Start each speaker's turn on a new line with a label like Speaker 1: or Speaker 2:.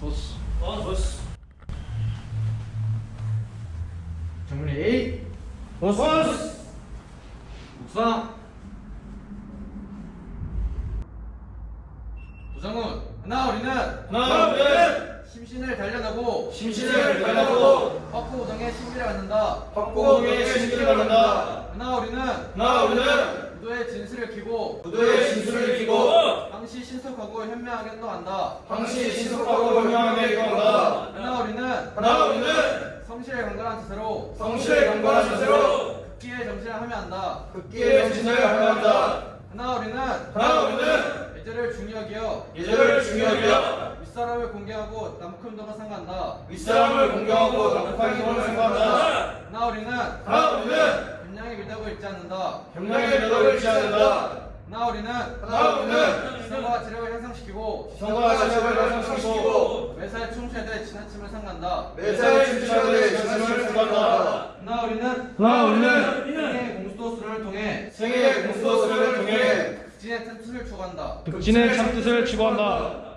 Speaker 1: 보스. 어, 보스. 정문에 A.
Speaker 2: 보스. 보스.
Speaker 1: 묵상. 부상훈. 하나 우리는.
Speaker 2: 하나 우리는.
Speaker 1: 심신을 단련하고.
Speaker 2: 심신을 단련하고.
Speaker 1: 헛구우동의 신비를 받는다.
Speaker 2: 헛구우동의 신비를 받는다.
Speaker 1: 하나 우리는.
Speaker 2: 하나 우리는.
Speaker 1: 무도의 진술을 키고.
Speaker 2: 무도의 진술을 키고.
Speaker 1: 항시 신속하고 현명하게 행동한다.
Speaker 2: 항시 신속하고 현명하게 행동한다.
Speaker 1: 하나 우리는
Speaker 2: 하나 우리는
Speaker 1: 성실에 강건한 자세로
Speaker 2: 성실에 강건한 자세로
Speaker 1: 극기의 정신을 하며 한다.
Speaker 2: 극기의 정신을 하면한다.
Speaker 1: 하나 우리는
Speaker 2: 하나 우리는
Speaker 1: 예절을 중요하게 여
Speaker 2: 예절을 중요하게 여겨
Speaker 1: 윗사람을 공개하고 남큼도로 상간다.
Speaker 2: 윗사람을 공경하고 남북한 기본을 생각한다.
Speaker 1: 하나 우리는
Speaker 2: 하나 우리는
Speaker 1: 협량의 미덕을 잊지 않는다.
Speaker 2: 협력의 미덕을 잃지 않는다
Speaker 1: 하나 우리는
Speaker 2: 하나 우리는
Speaker 1: 지성과 지력을 향상시키고
Speaker 2: 성과 자력을 향상시키고
Speaker 1: 매사에 충실에 지나침을 상간다.
Speaker 2: 매사에 충실하되 자신을 생각한다.
Speaker 1: 하나 우리는
Speaker 2: 하나 우리는
Speaker 1: 생애 공수도수를 통해
Speaker 2: 생애의 공소수를 통해
Speaker 1: 극진의 틈틀을 추구한다.
Speaker 3: 극진의 참뜻을 추구한다.